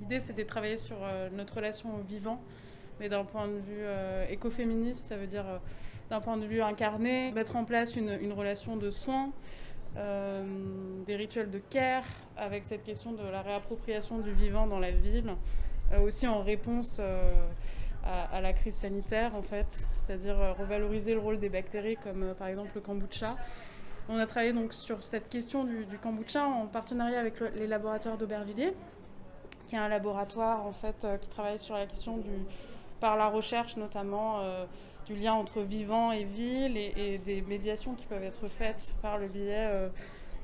L'idée, c'était de travailler sur notre relation au vivant, mais d'un point de vue écoféministe, ça veut dire d'un point de vue incarné, mettre en place une, relation de soins, euh, des rituels de care, avec cette question de la réappropriation du vivant dans la ville, euh, aussi en réponse euh, à, la crise sanitaire en fait, c'est-à-dire revaloriser le rôle des bactéries comme par exemple le kombucha. On a travaillé donc sur cette question du kombucha en partenariat avec les laboratoires d'Aubervilliers, qui est un laboratoire en fait qui travaille sur la question du, par la recherche notamment du lien entre vivant et ville et, des médiations qui peuvent être faites par le biais euh,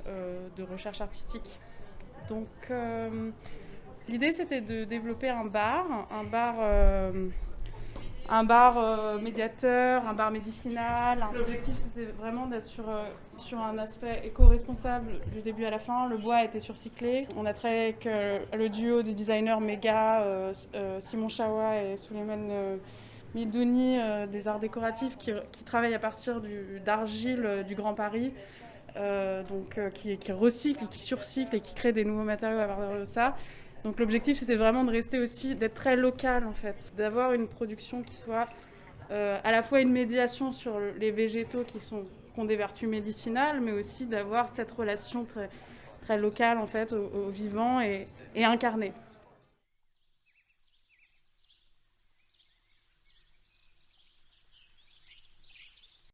euh, de recherche artistique. Donc euh, l'idée c'était de développer un bar, un bar un bar médiateur, un bar médicinal. L'objectif, c'était vraiment d'être sur, sur un aspect éco-responsable du début à la fin. Le bois a été surcyclé. On a travaillé avec le duo des designers méga, Simon Chawa et Suleiman Midouni euh, des arts décoratifs qui, qui travaille à partir d'argile du, euh, du, Grand Paris, euh, donc, qui, qui, recycle, qui surcycle et qui crée des nouveaux matériaux à partir de ça. Donc l'objectif c'est vraiment de rester aussi, d'être très local en fait, d'avoir une production qui soit à la fois une médiation sur les végétaux qui, ont des vertus médicinales, mais aussi d'avoir cette relation très, très locale en fait au, au vivant et, et incarnée.